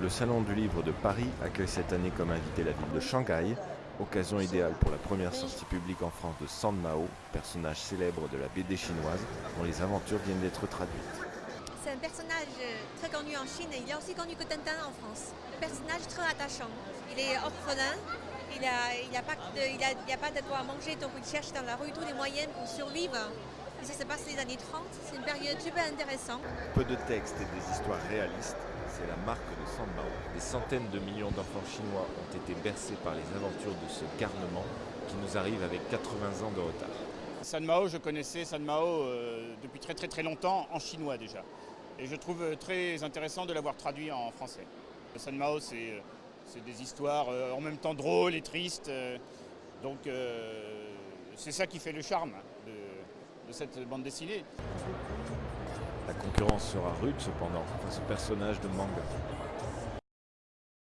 Le Salon du Livre de Paris accueille cette année comme invité la ville de Shanghai, occasion idéale pour la première sortie publique en France de San Mao, personnage célèbre de la BD chinoise dont les aventures viennent d'être traduites. C'est un personnage très connu en Chine et il est aussi connu que Tintin en France. Un personnage très attachant. Il est orphelin, il n'a il a pas, de, pas quoi manger, donc il cherche dans la rue tous les moyens pour survivre. Et ça se passe les années 30, c'est une période super intéressante. Peu de textes et des histoires réalistes, c'est la marque de San Mao. Des centaines de millions d'enfants chinois ont été bercés par les aventures de ce garnement qui nous arrive avec 80 ans de retard. San Mao, je connaissais San Mao euh, depuis très très très longtemps en chinois déjà. Et je trouve très intéressant de l'avoir traduit en français. San Mao, c'est c'est des histoires euh, en même temps drôles et tristes. euh, donc euh, c'est ça qui fait le charme de cette bande dessinée. La concurrence sera rude cependant face au personnage de Manga.